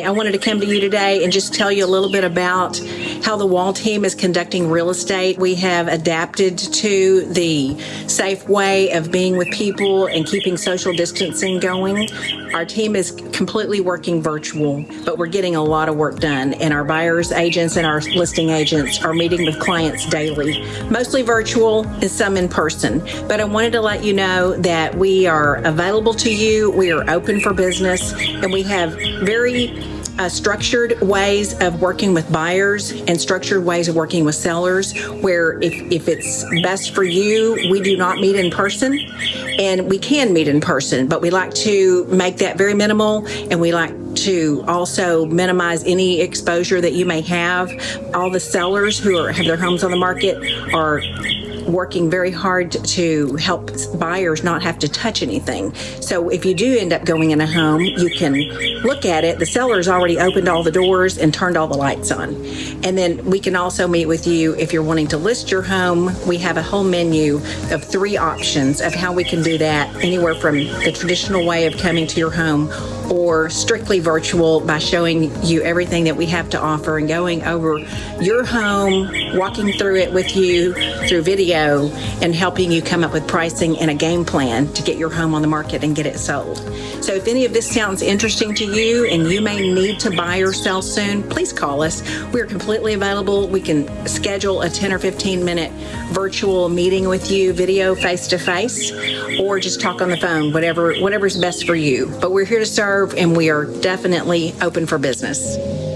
I wanted to come to you today and just tell you a little bit about how the Wall team is conducting real estate. We have adapted to the safe way of being with people and keeping social distancing going. Our team is completely working virtual, but we're getting a lot of work done, and our buyers agents and our listing agents are meeting with clients daily, mostly virtual and some in person. But I wanted to let you know that we are available to you. We are open for business, and we have very uh, structured ways of working with buyers and structured ways of working with sellers where if, if it's best for you, we do not meet in person and we can meet in person, but we like to make that very minimal and we like to also minimize any exposure that you may have. All the sellers who are, have their homes on the market are working very hard to help buyers not have to touch anything. So if you do end up going in a home, you can look at it. The seller's already opened all the doors and turned all the lights on. And then we can also meet with you if you're wanting to list your home. We have a whole menu of three options of how we can do that, anywhere from the traditional way of coming to your home or strictly virtual by showing you everything that we have to offer and going over your home, walking through it with you through video and helping you come up with pricing and a game plan to get your home on the market and get it sold. So if any of this sounds interesting to you and you may need to buy or sell soon, please call us. We're completely available. We can schedule a 10 or 15 minute virtual meeting with you, video face to face, or just talk on the phone, whatever whatever's best for you. But we're here to and we are definitely open for business.